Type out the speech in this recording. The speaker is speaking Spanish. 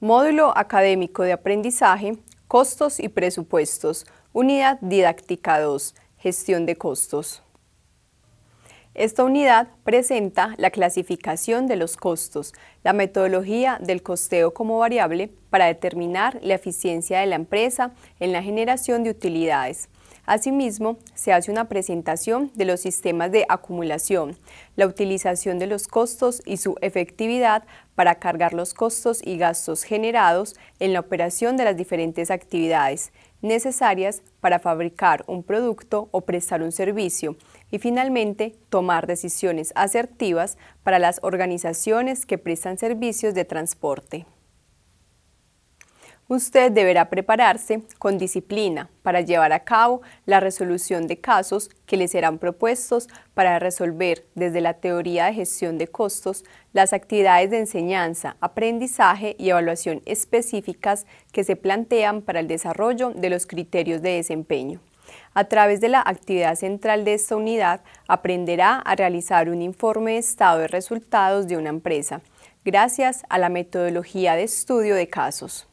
Módulo Académico de Aprendizaje, Costos y Presupuestos, Unidad Didáctica 2, Gestión de Costos. Esta unidad presenta la clasificación de los costos, la metodología del costeo como variable para determinar la eficiencia de la empresa en la generación de utilidades, Asimismo, se hace una presentación de los sistemas de acumulación, la utilización de los costos y su efectividad para cargar los costos y gastos generados en la operación de las diferentes actividades necesarias para fabricar un producto o prestar un servicio y finalmente tomar decisiones asertivas para las organizaciones que prestan servicios de transporte. Usted deberá prepararse con disciplina para llevar a cabo la resolución de casos que le serán propuestos para resolver desde la teoría de gestión de costos las actividades de enseñanza, aprendizaje y evaluación específicas que se plantean para el desarrollo de los criterios de desempeño. A través de la actividad central de esta unidad, aprenderá a realizar un informe de estado de resultados de una empresa, gracias a la metodología de estudio de casos.